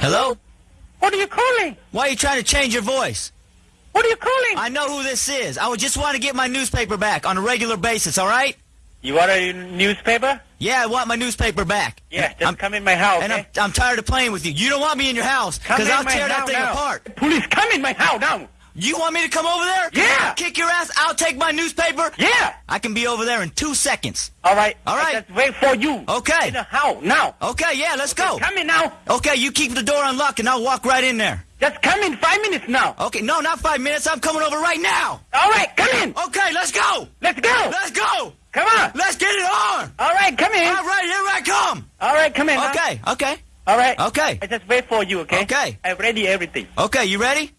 Hello? What are you calling? Why are you trying to change your voice? What are you calling? I know who this is. I would just want to get my newspaper back on a regular basis, all right? You want a newspaper? Yeah, I want my newspaper back. Yeah, just I'm, come in my house, and okay? I'm, eh? I'm tired of playing with you. You don't want me in your house because I'll tear that house thing now. apart. Police, come in my house now. You want me to come over there? Yeah. Kick your ass. I'll take my newspaper. Yeah. I can be over there in two seconds. All right. All right. Just wait for you. Okay. In the house now. Okay, yeah, let's go. Come in now. Okay, you keep the door unlocked and I'll walk right in there. Just come in five minutes now. Okay, no, not five minutes. I'm coming over right now. All right, come in. Okay, let's go. Let's go. Let's go. Come on. Let's get it on. All right, come in. All right, here I come. All right, come in. Okay, okay, All right. okay. I just wait for you, okay? Okay. I ready everything. Okay, you ready?